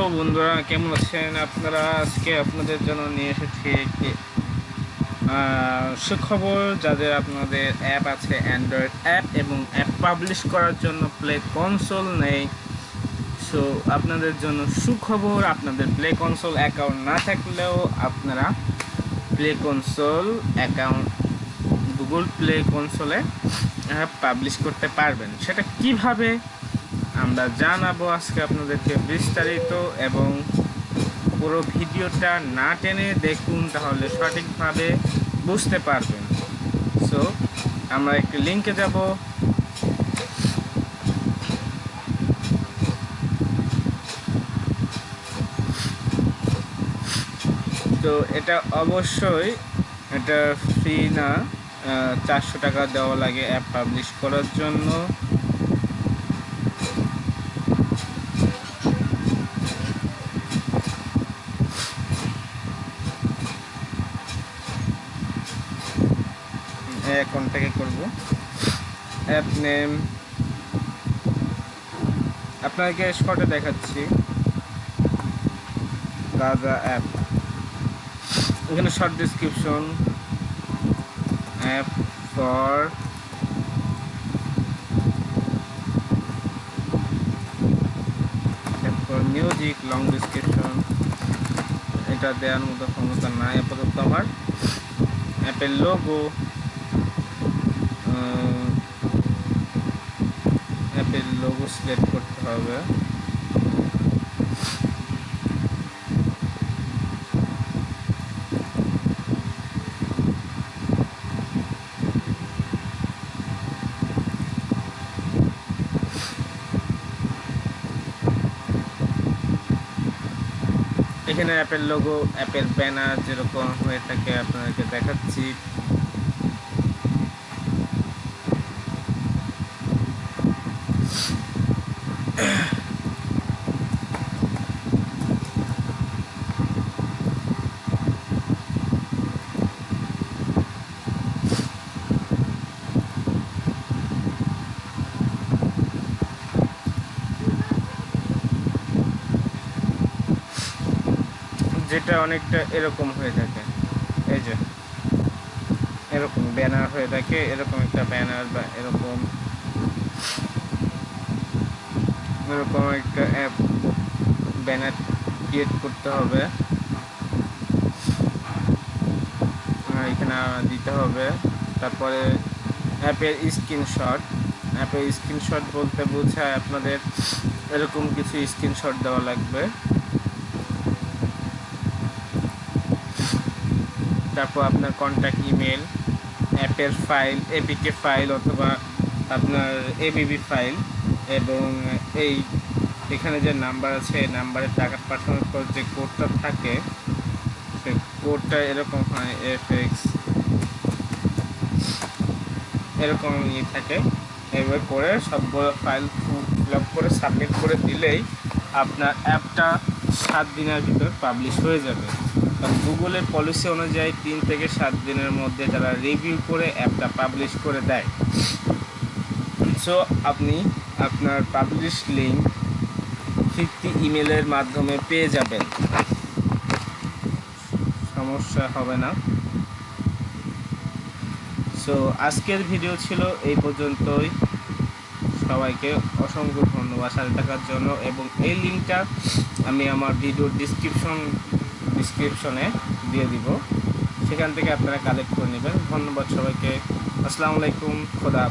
Hello বন্ধুরা, কেমন আছেন আপনারা? আজকে আপনাদের জন্য নিয়ে এসেছি একটি সুখবর যাদের আপনাদের অ্যাপ আছে অ্যান্ড্রয়েড অ্যাপ এবং অ্যাপ পাবলিশ করার জন্য প্লে কনসোল নেই। সো আপনাদের জন্য সুখবর, আপনাদের প্লে কনসোল অ্যাকাউন্ট না থাকলেও আপনারা play console account Google play কনসোলে app publish করতে পারবেন। সেটা কীভাবে আমরা জানাব আজকে আপনাদেরকে বিস্তারিত এবং পুরো ভিডিওটা না টেনে দেখুন, তাহলে সঠিকভাবে বুঝতে পারবেন। সো আমরা একটি লিঙ্কে যাব। তো এটা অবশ্যই, এটা ফ্রি না। চারশো টাকা দেওয়া লাগে অ্যাপ পাবলিশ করার জন্য। থেকে করব। অ্যাপ নেম আপনাকে শর্টে দেখাচ্ছি। গাজা অ্যাপ এখানে short description app for for music long description এটা দেওয়ার মতো ক্ষমতা নাই, আপাতত আমার। অ্যাপের লোগো অ্যাপের লোগো সিলেক্ট করতে হবে। এখানে অ্যাপের লোগো অ্যাপের ব্যানার যেরকম হয়ে থাকে, আপনাদেরকে দেখাচ্ছি। যেটা অনেকটা এরকম হয়ে থাকে। এই যে, এরকম ব্যানার হয়ে থাকে, এরকম একটা ব্যানার বা এরকম এরকম একটা অ্যাপ ব্যানার ক্রিয়েট করতে হবে। এখানে দিতে হবে। তারপরে অ্যাপের স্ক্রিনশট অ্যাপের স্ক্রিনশট বলতে বোঝায় আপনাদের এরকম কিছু স্ক্রিনশট দেওয়া লাগবে। তারপর আপনার কন্ট্যাক্ট ইমেল অ্যাপের ফাইল এপিকে ফাইল অথবা আপনার এবিবি ফাইল এবং এই এখানে যে নাম্বার আছে, এই নাম্বারে টাকা পাঠানোর পর যে কোডটা থাকে, সেই কোডটা এরকম হয় এফ এক্স এরকম ইয়ে থাকে। এভাবে করে সবগুলো ফাইল ফিল করে সাবমিট করে দিলেই আপনার অ্যাপটা সাত দিনের ভিতর পাবলিশ হয়ে যাবে। কারণ গুগলের পলিসি অনুযায়ী তিন থেকে সাত দিনের মধ্যে তারা রিভিউ করে অ্যাপটা পাবলিশ করে দেয় সো আপনি আপনার পাবলিশ লিঙ্ক ফিফটি ইমেলের মাধ্যমে পেয়ে যাবেন। সমস্যা হবে না। সো আজকের ভিডিও ছিল এই পর্যন্তই। সবাইকে অসংখ্য ধন্যবাদ সাথে থাকার জন্য এবং এই লিঙ্কটা আমি আমার ভিডিওর ডিসক্রিপশন ডিসক্রিপশনে দিয়ে দিব। সেখান থেকে আপনারা কালেক্ট করে নেবেন। ধন্যবাদ সবাইকে। আসসালামু আলাইকুম। খোদা